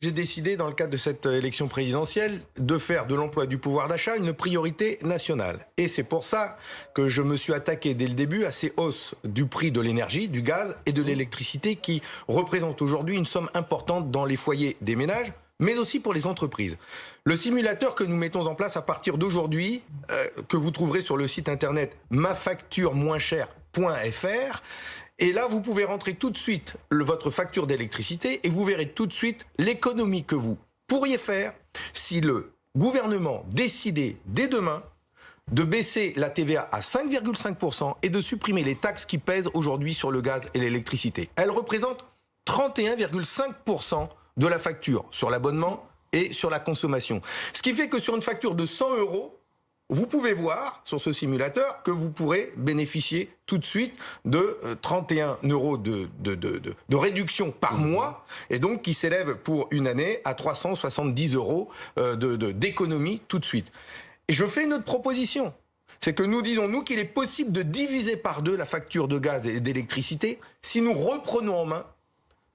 J'ai décidé, dans le cadre de cette élection présidentielle, de faire de l'emploi du pouvoir d'achat une priorité nationale. Et c'est pour ça que je me suis attaqué dès le début à ces hausses du prix de l'énergie, du gaz et de l'électricité qui représentent aujourd'hui une somme importante dans les foyers des ménages, mais aussi pour les entreprises. Le simulateur que nous mettons en place à partir d'aujourd'hui, euh, que vous trouverez sur le site internet mafacturemoinchère.fr, et là, vous pouvez rentrer tout de suite votre facture d'électricité et vous verrez tout de suite l'économie que vous pourriez faire si le gouvernement décidait dès demain de baisser la TVA à 5,5% et de supprimer les taxes qui pèsent aujourd'hui sur le gaz et l'électricité. Elle représente 31,5% de la facture sur l'abonnement et sur la consommation. Ce qui fait que sur une facture de 100 euros, vous pouvez voir sur ce simulateur que vous pourrez bénéficier tout de suite de 31 euh, euros de, de, de, de réduction par mmh. mois et donc qui s'élève pour une année à 370 euros euh, d'économie tout de suite. Et je fais une autre proposition. C'est que nous disons, nous, qu'il est possible de diviser par deux la facture de gaz et d'électricité si nous reprenons en main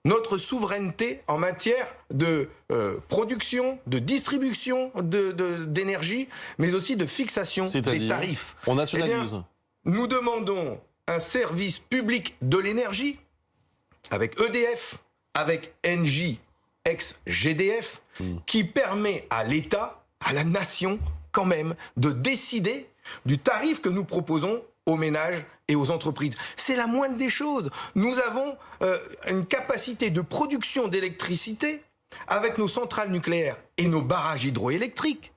notre souveraineté en matière de euh, production, de distribution d'énergie, de, mais aussi de fixation des tarifs. On nationalise. Eh nous demandons un service public de l'énergie avec EDF, avec NJ, ex-GDF, hmm. qui permet à l'État, à la nation, quand même, de décider du tarif que nous proposons aux ménages et aux entreprises. C'est la moindre des choses. Nous avons euh, une capacité de production d'électricité avec nos centrales nucléaires et nos barrages hydroélectriques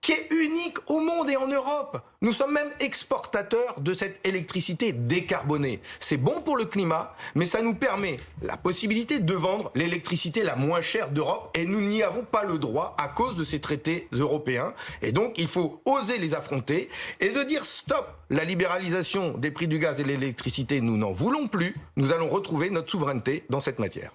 qui est unique au monde et en Europe. Nous sommes même exportateurs de cette électricité décarbonée. C'est bon pour le climat, mais ça nous permet la possibilité de vendre l'électricité la moins chère d'Europe et nous n'y avons pas le droit à cause de ces traités européens. Et donc, il faut oser les affronter et de dire stop, la libéralisation des prix du gaz et de l'électricité, nous n'en voulons plus. Nous allons retrouver notre souveraineté dans cette matière.